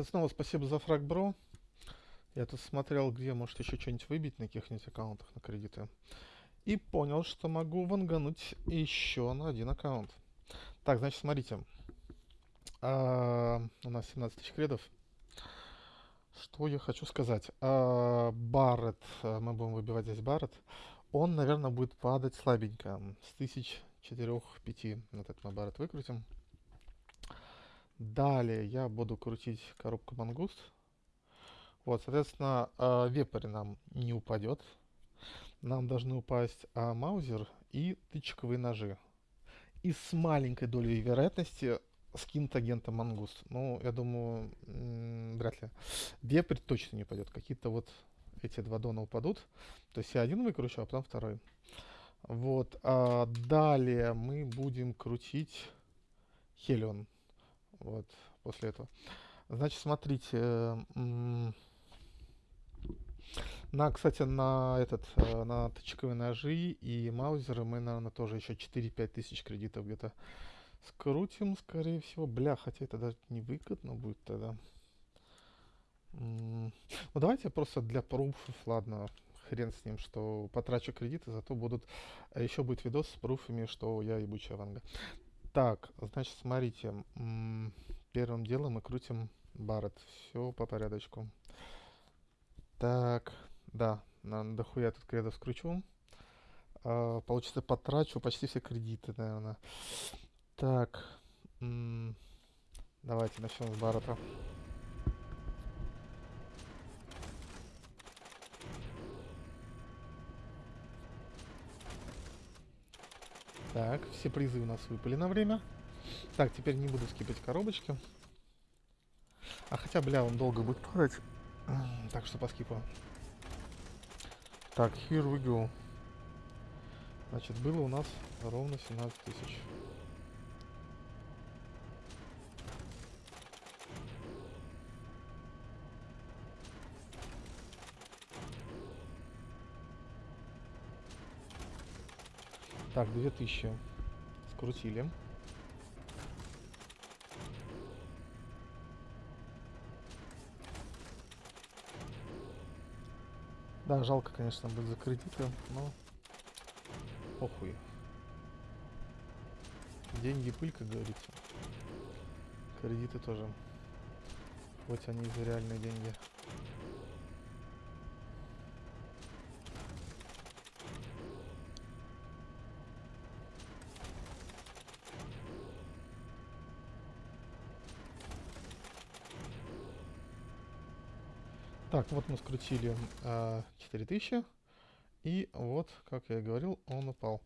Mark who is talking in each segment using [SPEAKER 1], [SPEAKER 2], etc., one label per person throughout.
[SPEAKER 1] Это снова спасибо за фраг, бро. Я тут смотрел, где может еще что-нибудь выбить на каких-нибудь аккаунтах на кредиты. И понял, что могу вангануть еще на один аккаунт. Так, значит, смотрите. А, у нас 17 тысяч кредов. Что я хочу сказать? А, Барретт, а, мы будем выбивать здесь Барретт. Он, наверное, будет падать слабенько. С тысяч четырех-пяти. Вот этот мы Барретт выкрутим. Далее я буду крутить коробку мангуст. Вот, соответственно, э, вепрь нам не упадет. Нам должны упасть а, маузер и тычковые ножи. И с маленькой долей вероятности скинт агента мангуст. Ну, я думаю, вряд ли. Вепрь точно не упадет. Какие-то вот эти два дона упадут. То есть я один выкручу, а потом второй. Вот. А далее мы будем крутить Хелион вот, после этого. Значит, смотрите, на, кстати, на этот, э, на тычковые ножи и маузеры мы, наверное, тоже еще 4-5 тысяч кредитов где-то скрутим, скорее всего. Бля, хотя это даже не выгодно будет тогда. Ну, давайте просто для пруфов, ладно, хрен с ним, что потрачу кредиты, зато будут, а еще будет видос с пруфами, что я ебучая ванга. Так, значит, смотрите. Первым делом мы крутим Барретт. Все по порядочку. Так, да, на дохуя тут кредов скручу. А, получится, потрачу почти все кредиты, наверное. Так, давайте начнем с Баррета. Так, все призы у нас выпали на время. Так, теперь не буду скипать коробочки. А хотя, бля, он долго будет падать. Так что по скипу. Так, here we go. Значит, было у нас ровно 17 тысяч. Так, 2000. Скрутили. Да, жалко, конечно, будет за кредиты, но похуй. Деньги пыль, как говорится. Кредиты тоже. Хоть они и за реальные деньги. Так, вот мы скрутили э, 4000. И вот, как я и говорил, он упал.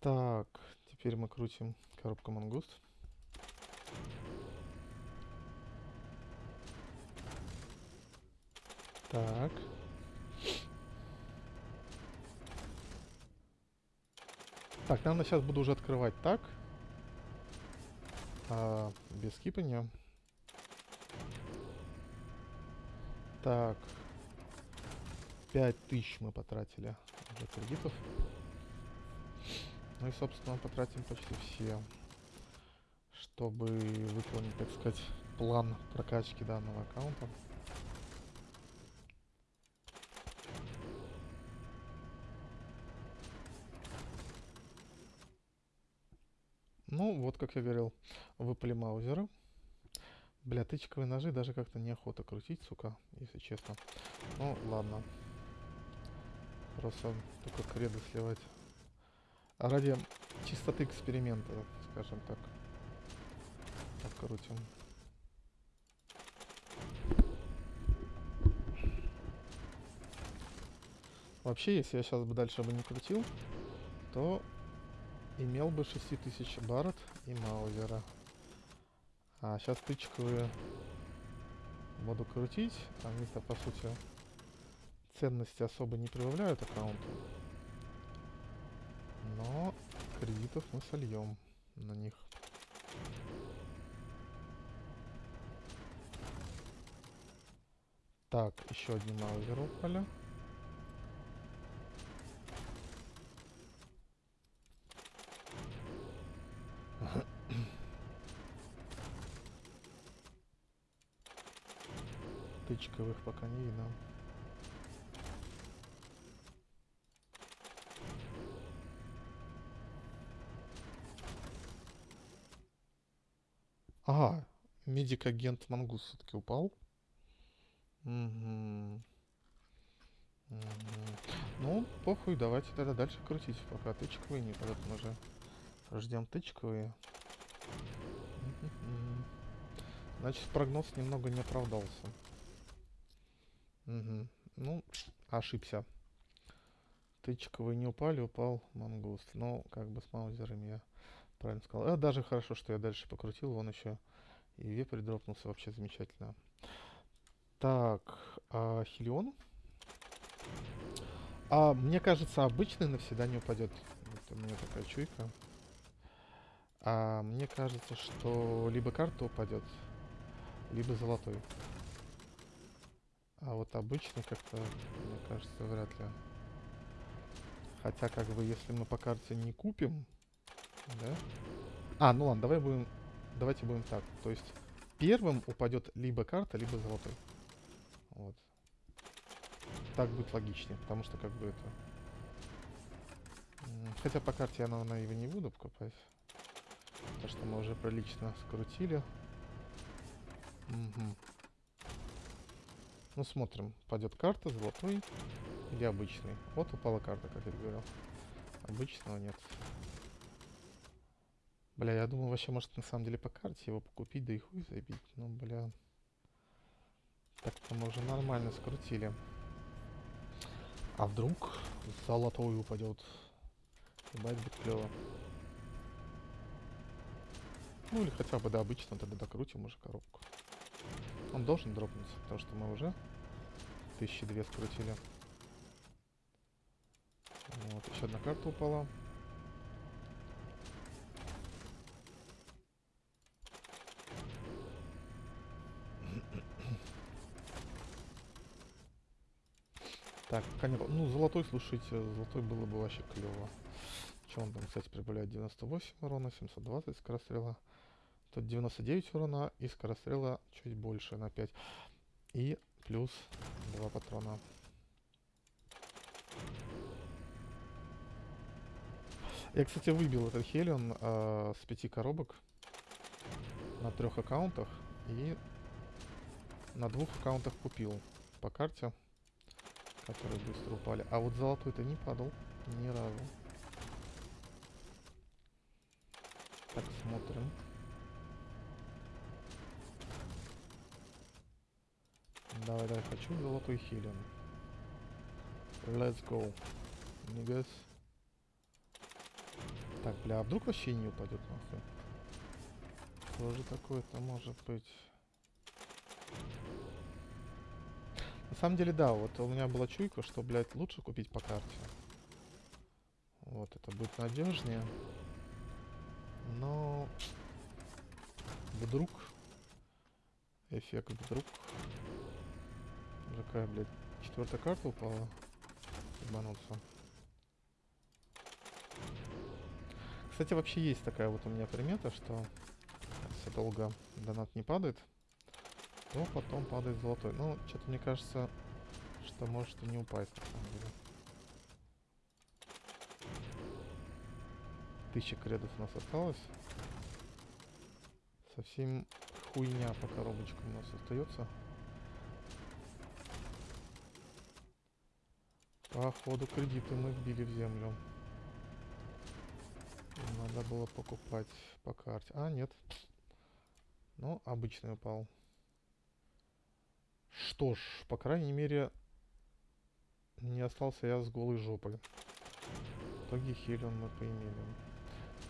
[SPEAKER 1] Так, теперь мы крутим коробку мангуст. Так. Так, наверное, сейчас буду уже открывать так. А, без скипания. Так. 5000 мы потратили для кредитов. Ну и, собственно, потратим почти все, чтобы выполнить, так сказать, план прокачки данного аккаунта. Ну, вот, как я говорил, выпали маузеры. Бля, тычковые ножи даже как-то неохота крутить, сука, если честно. Ну, ладно. Просто только креды сливать. А ради чистоты эксперимента, скажем так. Открутим. Вообще, если я сейчас бы дальше бы не крутил, то имел бы 6000 барот и маузера. А сейчас тычковые буду крутить. Они-то, по сути, ценности особо не прибавляют аккаунту. Но кредитов мы сольем на них. Так, еще один маузер упали. Тычковых пока не видно. Ага, медик-агент Мангус все-таки упал. Мгм. Мгм. Ну, похуй, давайте тогда дальше крутить, пока тычковые не падают. Мы же ждем тычковые. Значит, прогноз немного не оправдался. Мгм. Ну, ошибся. Тычковые не упали, упал мангуст. Ну, как бы с маузерами я правильно сказал. А даже хорошо, что я дальше покрутил, вон еще и вепрь дропнулся, вообще замечательно. Так, а, Хелион. А, мне кажется, обычный навсегда не упадет. Это у меня такая чуйка. А мне кажется, что либо карта упадет, либо золотой. А вот обычный как-то, мне кажется, вряд ли. Хотя, как бы, если мы по карте не купим, да? А, ну ладно, давай будем, давайте будем так. То есть первым упадет либо карта, либо золотой. Вот. Так будет логичнее, потому что как бы это... Хотя по карте я, наверное, его не буду покупать. Потому что мы уже прилично скрутили. Угу. Ну, смотрим. Пойдет карта, золотой или обычный. Вот упала карта, как я говорил. Обычного нет. Бля, я думал, вообще, может, на самом деле по карте его покупить, да и хуй забить. Ну, бля. Так-то мы уже нормально скрутили. А вдруг золотой упадет? Ебать будет клево. Ну или хотя бы до обычного, тогда докрутим уже коробку. Он должен дропнуться, потому что мы уже тысячи две скрутили. Вот, еще одна карта упала. Так, не... Ну, золотой, слушайте, золотой было бы вообще клево. Что он там, кстати, прибавляет 98 урона, 720 скорострела. Тут 99 урона и скорострела чуть больше на 5. И плюс 2 патрона. Я, кстати, выбил этот Хелион э, с пяти коробок на трех аккаунтах и на двух аккаунтах купил по карте которые быстро упали. А вот золотой-то не падал ни разу. Так, смотрим. Давай, давай, хочу золотой хилин. Let's go. Нигас. Так, бля, а вдруг вообще не упадет нахуй? Что же такое-то может быть? На самом деле, да, вот у меня была чуйка, что, блядь, лучше купить по карте. Вот, это будет надежнее. Но... Вдруг... Эффект вдруг... Какая, блядь, четвертая карта упала? Ебануться. Кстати, вообще есть такая вот у меня примета, что если долго донат не падает, то потом падает золотой. Ну, что-то мне кажется, что может и не упасть на самом деле. Тысяча кредов у нас осталось. Совсем хуйня по коробочкам у нас остается. Походу кредиты мы вбили в землю. Надо было покупать по карте. А, нет. Ну, обычный упал. Что ж, по крайней мере, не остался я с голой жопой. В итоге Хелион мы поимели.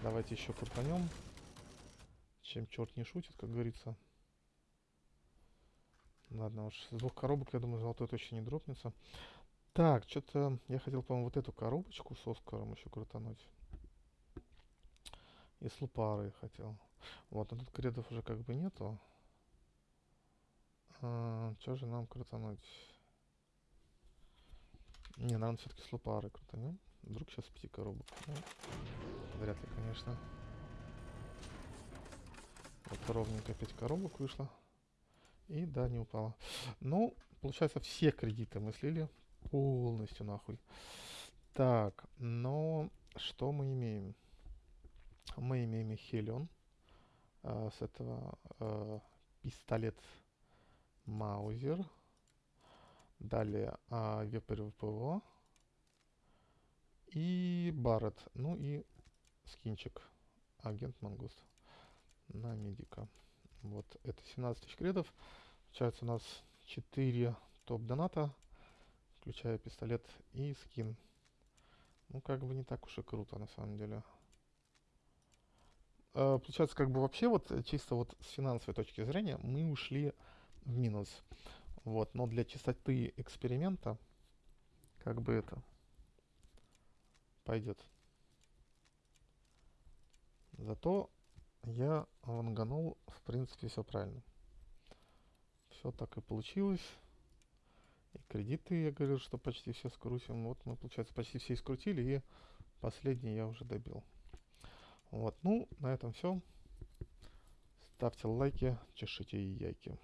[SPEAKER 1] Давайте еще крутанем. Чем черт не шутит, как говорится. Ладно уж, с двух коробок, я думаю, золотой точно не дропнется. Так, что-то я хотел, по-моему, вот эту коробочку с Оскаром еще крутануть. И с лупарой хотел. Вот, но тут кредов уже как бы нету. А, что же нам крутануть? Не, наверное, все-таки с лупары крутанем. Вдруг сейчас пяти коробок. Ну, вряд ли, конечно. Вот ровненько 5 коробок вышло. И да, не упала. Ну, получается, все кредиты мы слили полностью нахуй. Так, но что мы имеем? Мы имеем Хелион. А, с этого а, пистолет Маузер. Далее а, Вепрь ВПО. И Барретт. Ну и скинчик. Агент Мангуст. На медика. Вот, это 17 тысяч кредов. Получается у нас 4 топ-доната, включая пистолет и скин. Ну, как бы не так уж и круто, на самом деле. А, получается, как бы вообще вот чисто вот с финансовой точки зрения мы ушли в минус. Вот, но для чистоты эксперимента, как бы это пойдет. Зато я ванганул, в принципе, все правильно. Все так и получилось. И кредиты, я говорил, что почти все скрутим. Вот мы, получается, почти все скрутили, и последний я уже добил. Вот, ну, на этом все. Ставьте лайки, чешите яйки.